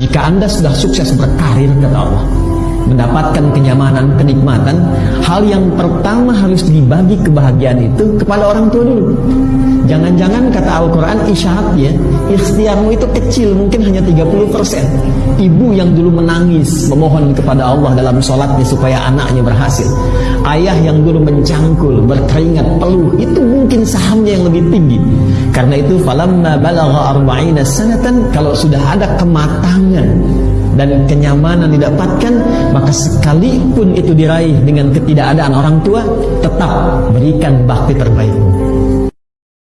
Jika Anda sudah sukses berkarir kata Allah, mendapatkan kenyamanan, kenikmatan, hal yang pertama harus dibagi kebahagiaan itu kepada orang tua dulu. Jangan-jangan kata Al-Quran isyaratnya, ikhtiarmu itu kecil, mungkin hanya 30%. Ibu yang dulu menangis, memohon kepada Allah dalam sholatnya supaya anaknya berhasil. Ayah yang dulu mencangkul, berkeringat, peluh, itu mungkin sahamnya yang lebih tinggi. Karena itu, falamma balagha arba'ina sanatan, kalau sudah ada kematangan dan kenyamanan didapatkan maka sekalipun itu diraih dengan ketidakadaan orang tua tetap berikan bakti terbaik